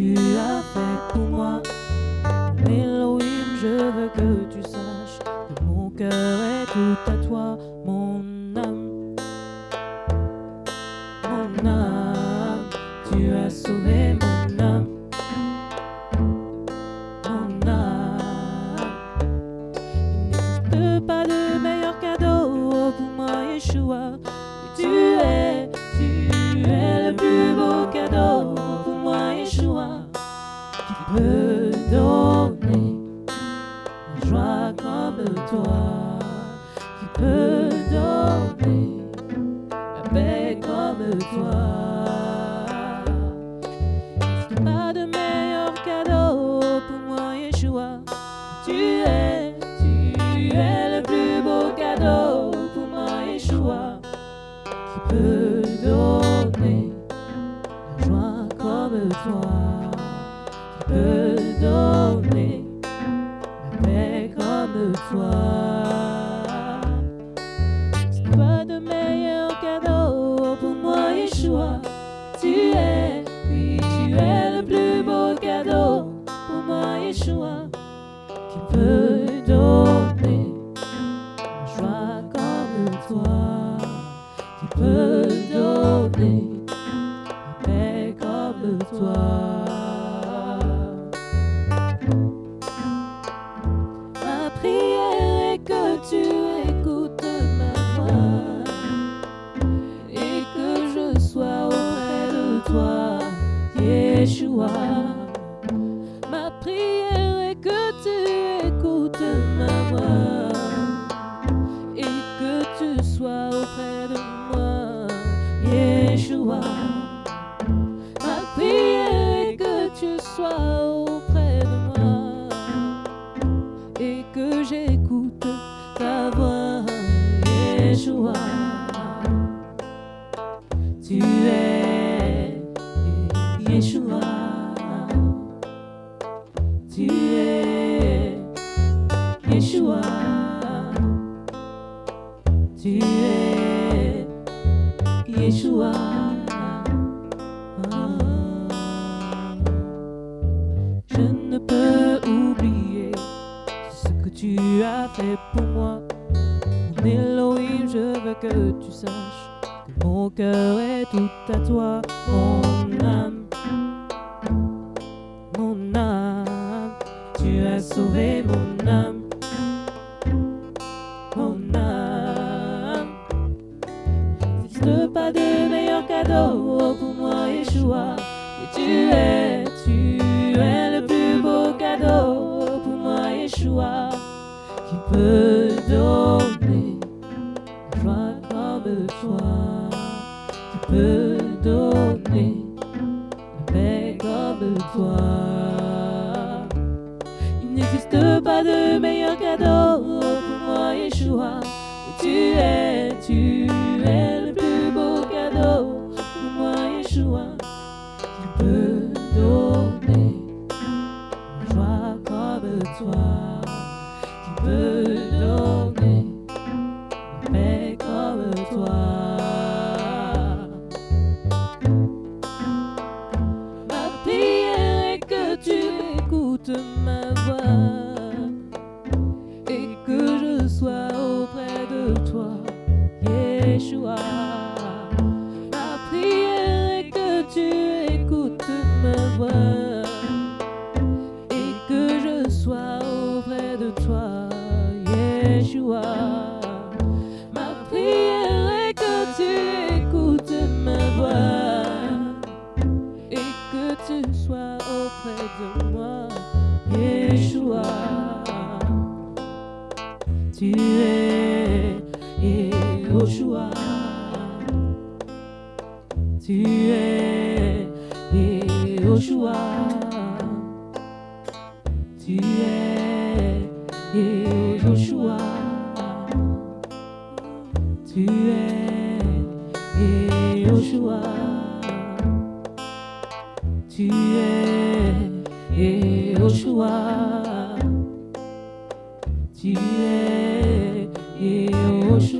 tu as fait pour moi. Elohim, je veux que tu saches que mon cœur est tout à toi, mon âme. Mon âme, tu as sauvé mon âme. Mon âme. Il n'existe pas de meilleur cadeau pour moi, Yeshua. Tu es, tu es le plus beau cadeau peut donner la joie comme toi. Qui peut donner la paix comme toi. Il n'existe pas de meilleur cadeau pour moi, Yeshua? Tu es, tu es le plus beau cadeau pour moi, Yeshua. Qui peut donner C'est pas de meilleur cadeau pour moi, Yeshua. Tu es, oui, tu es le plus beau cadeau pour moi, Yeshua. Qui peut donner la joie comme toi. Qui peut donner prière est que tu écoutes ma voix et que tu sois auprès de moi, Yeshua. Ma prière est que tu sois auprès de moi et que j'écoute ta voix, Yeshua. Tu as fait pour moi. Mon Elohim, je veux que tu saches que mon cœur est tout à toi, mon âme. Mon âme, tu as sauvé mon âme. Mon âme. N'existe pas de meilleur cadeau pour moi, Yeshua. Oui, tu es, tu es le plus beau cadeau pour moi, Yeshua. Peut donner joie comme toi. Qui peut donner la paix comme toi. Il n'existe pas de meilleur cadeau pour moi, Yeshua. Tu es, tu es de moi, Yeshua. Tu es Yeshua. Tu es Yeshua. Tu es Yeshua. Tu es Yeshua. Tu es Yeshua. Tu es